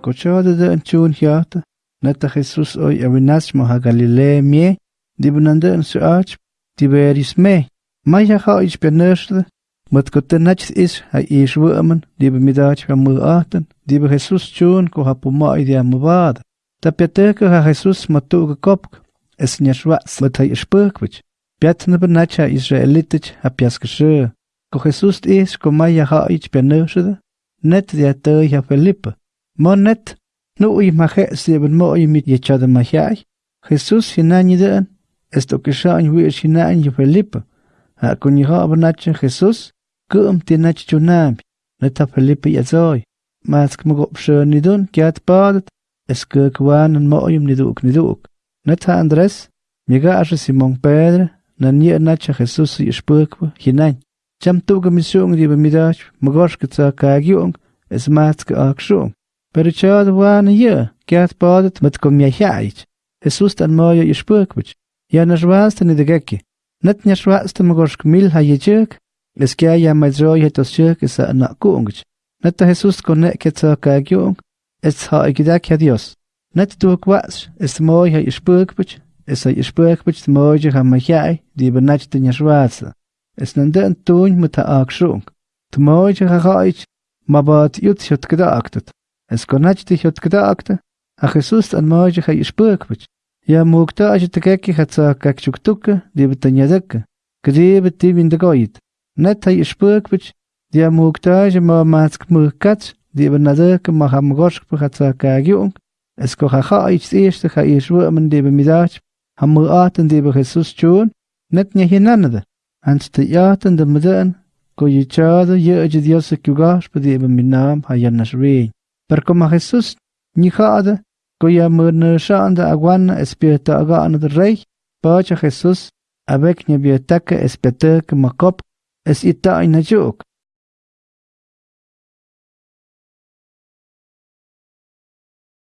Cochode de tjoen hiata, net Jesus oi awinas moha Galilea mie, die benande een suach, die beris me. Maar ja ga iets benursde, met kote natjes is, hij is wormen, die be middag van mu aten, die be Jesus tjoen ko ha puma idea mu wade. Ta piateke ha Jesus matu gekopk, es nyashwats met hij is perkwich. Piatne benacha Israelitich ha piaskeshe. Ko Jesus is ko maya ha iets benursde, net dia te ja Felipe. Maar net, nu i mache sieben mo i mit yechade mahai. Jesus hinani den, esto que shan wi hinani Felipe. Ha kun i ha benacha Jesus, kum tinach chunam. Net ha Felipe yazoi. Mas kum go pshe ni dun kiat badet, es ke kwan en mo im niduk niduk. Net ha Andres, miga ashe Simon Pedro, na nie nacha Jesus i spurkwa hinan. Cham tuga misiong di bamidach, magosh kitsa kagyong, es matske akshong. Perčod waan jë, kjatë padët më të komjahjajq, e sus të në mojë i shpëkvëq, ja në shvaz të një Net në të një shvaz të më goshk mil ha jë qëk, e s'kja ja më gjoj hë të shqëk e sa në kungëq, në të Jesus të kone ke të ka gjung, e të ha e gjida kja Dios, në të duhë kvash, e së mojë ha i shpëkvëq, e sa i shpëkvëq të mojë ha më hjaj, di bë në që të një shvazë, e së në ndën tunjë shung, të mojë ha hajq, ma bat jutë që. Kakchuk tukke, die betanja dekke. Gedebe die in de goit. Net ha je spurkwit, die moogta je ma maatsk moog kats, die ben nadeke ma ham gosk gaat sa kagjong. Es ko ha ga iets eerste ga je zwurmen die be middag. Ham mo aten Jesus tjoon. Net nya hinanade. Ans te jaten de meden, ko ye aje Dios kugash minam ha yanas re. Per como Jesús nijada, cuya murnishanda aguana espirita agana del rey, pacha Jesús, avec nebiotaka espete que macop, es ita inajuk.